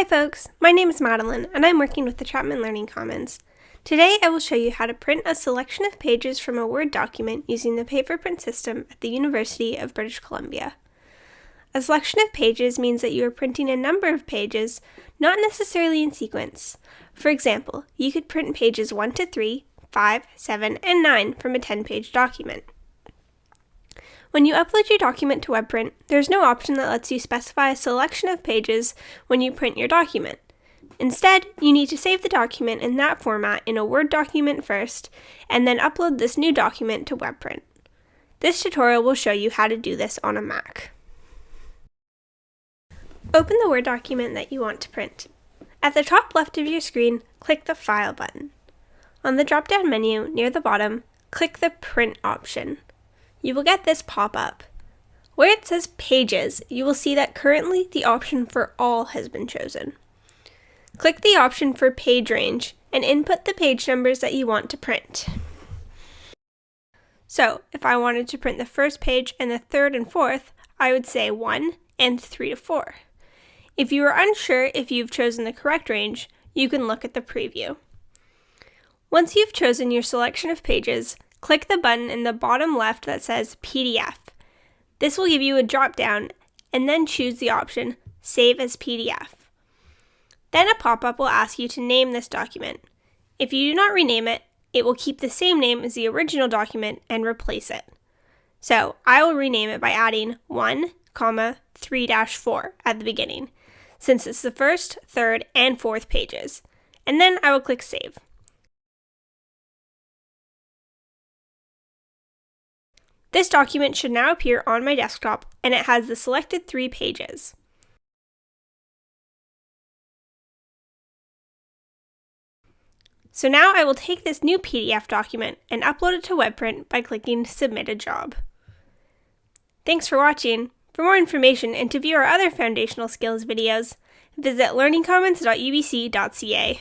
Hi folks, my name is Madeline and I'm working with the Chapman Learning Commons. Today I will show you how to print a selection of pages from a Word document using the Paperprint system at the University of British Columbia. A selection of pages means that you are printing a number of pages, not necessarily in sequence. For example, you could print pages 1 to 3, 5, 7, and 9 from a 10-page document. When you upload your document to WebPrint, there's no option that lets you specify a selection of pages when you print your document. Instead, you need to save the document in that format in a Word document first, and then upload this new document to WebPrint. This tutorial will show you how to do this on a Mac. Open the Word document that you want to print. At the top left of your screen, click the File button. On the drop-down menu near the bottom, click the Print option you will get this pop-up. Where it says Pages, you will see that currently the option for All has been chosen. Click the option for Page Range and input the page numbers that you want to print. So, if I wanted to print the first page and the third and fourth, I would say 1 and 3 to 4. If you are unsure if you've chosen the correct range, you can look at the preview. Once you've chosen your selection of pages, Click the button in the bottom left that says PDF. This will give you a drop down and then choose the option Save as PDF. Then a pop-up will ask you to name this document. If you do not rename it, it will keep the same name as the original document and replace it. So I will rename it by adding 1, comma 3-4 at the beginning, since it's the first, third, and fourth pages. And then I will click Save. This document should now appear on my desktop and it has the selected three pages. So now I will take this new PDF document and upload it to WebPrint by clicking Submit a Job. Thanks for watching. For more information and to view our other foundational skills videos, visit learningcommons.ubc.ca.